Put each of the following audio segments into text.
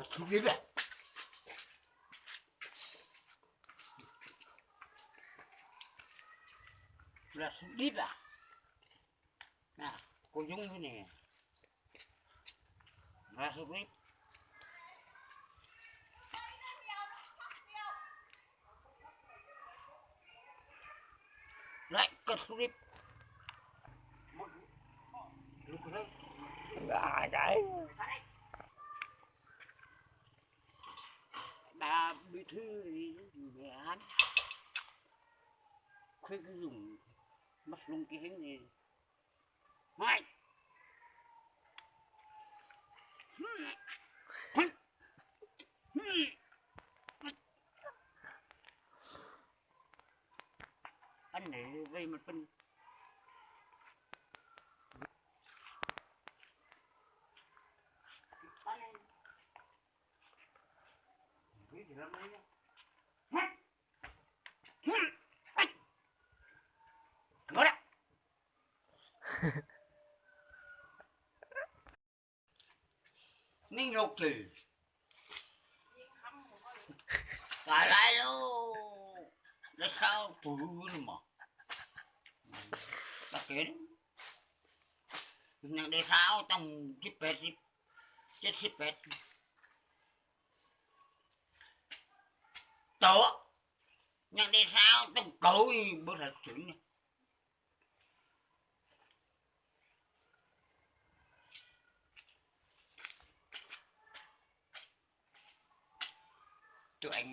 Kesulip ya? Là đi à? Nè, cô Dung cái này, Là sleep. Lại kesulip. Lúc đấy. À, đấy. Bà bí thư thì mẹ án khuyết cứ dùng mắt lung cái hình gì mày anh này về một phần นิ่งลกถือตายไรลูกแล้วเข้าปืนมั้าตะเข็นยังได้เท้าต้องสิบแปดสิบเจ็ดสิบแปด tổ nhưng đi sao? Tôi cối bữa thật chuyện này. Tụi anh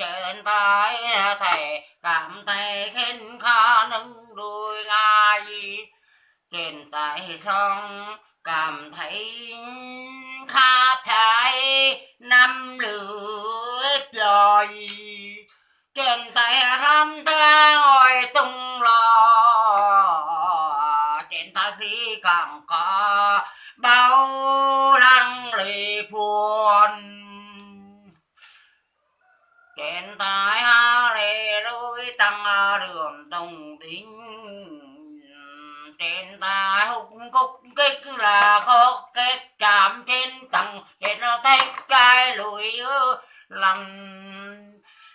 trên tay thầy cảm thấy khinh khó nâng đuôi ngài trên tay sông cảm thấy khá thái năm lưỡi rồi. Trên tay râm ta ngồi tung lò, trên tay phi càng có bao lăng lì buồn trên tay ha lê đôi tăng à, đường tùng tính trên ta hùng cúc kích là khóc kết chạm trên tầng trên nó tay cái lùi làm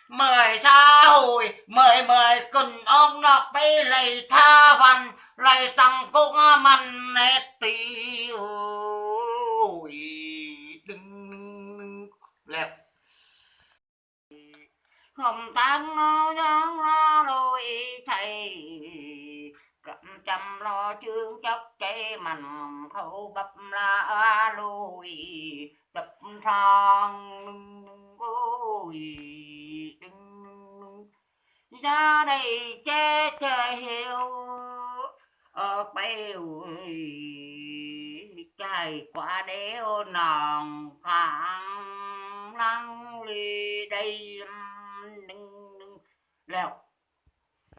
mời xa hồi mời mời cần ông nọ bê lầy tha văn, lầy tăng cũng mặn nét tiêu ôi đừng lẹp không tăng nó giang lo lôi thầy cầm chăm lo chương chấp cây mặn khâu bập la lùi, đập thang ôi đừng ra đây che trời hiểu ở bèo trời qua đéo nòng khang lăng ly đây. Đừng đừng